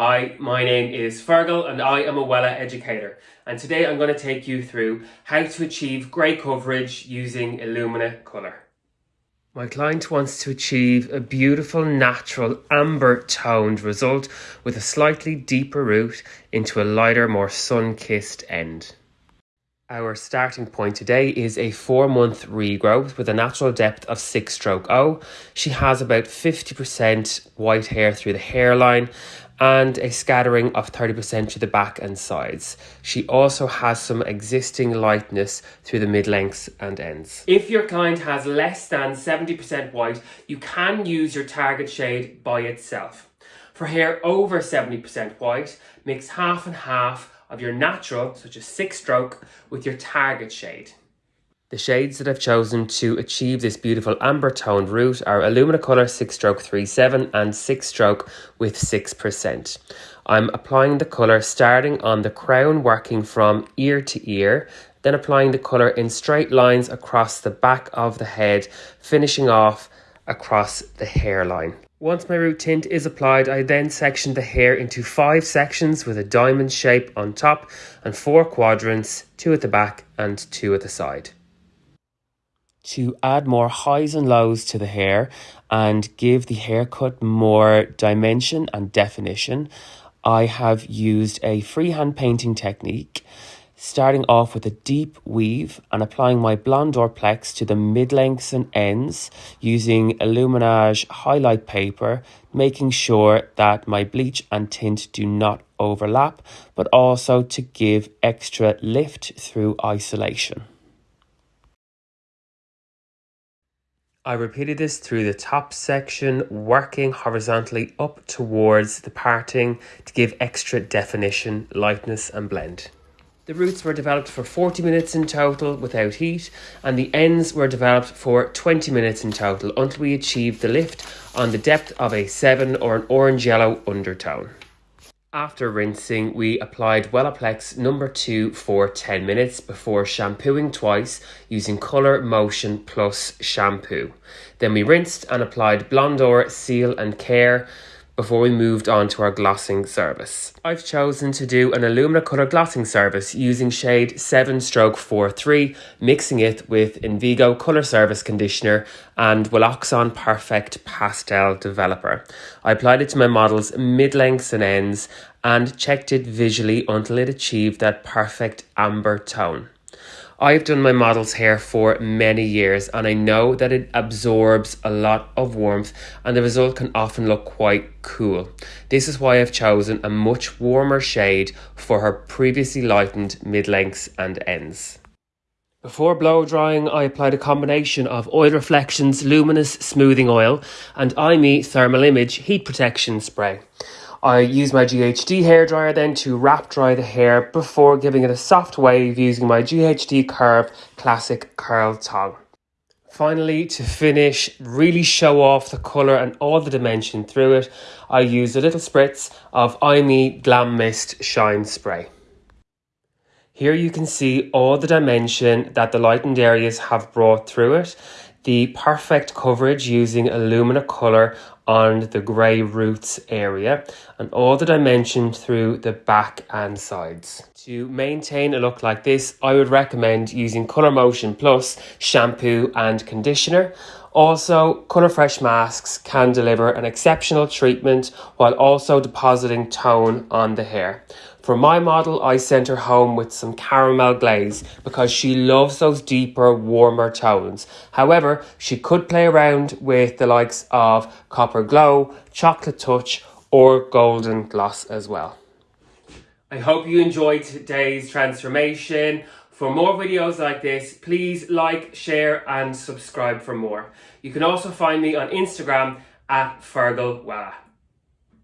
Hi, my name is Fergal and I am a Wella educator and today I'm going to take you through how to achieve grey coverage using Illumina Colour. My client wants to achieve a beautiful natural amber toned result with a slightly deeper root into a lighter more sun-kissed end. Our starting point today is a four month regrowth with a natural depth of 6 stroke O. She has about 50% white hair through the hairline and a scattering of 30% to the back and sides. She also has some existing lightness through the mid-lengths and ends. If your client has less than 70% white, you can use your target shade by itself. For hair over 70% white, mix half and half of your natural, such as six stroke, with your target shade. The shades that I've chosen to achieve this beautiful amber toned root are Illumina Colour 6 stroke 37 and 6 stroke with 6%. I'm applying the colour starting on the crown working from ear to ear, then applying the colour in straight lines across the back of the head, finishing off across the hairline. Once my root tint is applied, I then section the hair into five sections with a diamond shape on top and four quadrants, two at the back and two at the side. To add more highs and lows to the hair and give the haircut more dimension and definition, I have used a freehand painting technique starting off with a deep weave and applying my Blondor Plex to the mid-lengths and ends using Illuminage highlight paper, making sure that my bleach and tint do not overlap, but also to give extra lift through isolation. I repeated this through the top section, working horizontally up towards the parting to give extra definition, lightness and blend. The roots were developed for 40 minutes in total without heat, and the ends were developed for 20 minutes in total until we achieved the lift on the depth of a 7 or an orange yellow undertone. After rinsing, we applied Wellaplex number 2 for 10 minutes before shampooing twice using Colour Motion Plus shampoo. Then we rinsed and applied Blondor Seal and Care before we moved on to our glossing service. I've chosen to do an Illumina Colour glossing service using shade 7 stroke 43, mixing it with Invigo Colour Service Conditioner and Welloxon Perfect Pastel Developer. I applied it to my models mid-lengths and ends and checked it visually until it achieved that perfect amber tone. I've done my model's hair for many years and I know that it absorbs a lot of warmth and the result can often look quite cool. This is why I've chosen a much warmer shade for her previously lightened mid-lengths and ends. Before blow drying, I applied a combination of Oil Reflections Luminous Smoothing Oil and EIMI Thermal Image Heat Protection Spray. I use my GHD hairdryer then to wrap dry the hair before giving it a soft wave using my GHD Curve Classic Curl Tong. Finally, to finish, really show off the colour and all the dimension through it, I use a little spritz of EIMI Glam Mist Shine Spray. Here you can see all the dimension that the lightened areas have brought through it the perfect coverage using Illumina Colour on the grey roots area and all the dimension through the back and sides. To maintain a look like this, I would recommend using Colour Motion Plus shampoo and conditioner. Also, Colour Fresh masks can deliver an exceptional treatment while also depositing tone on the hair. For my model, I sent her home with some caramel glaze because she loves those deeper, warmer tones. However, she could play around with the likes of Copper Glow, Chocolate Touch, or Golden Gloss as well. I hope you enjoyed today's transformation. For more videos like this, please like, share and subscribe for more. You can also find me on Instagram at Fergal.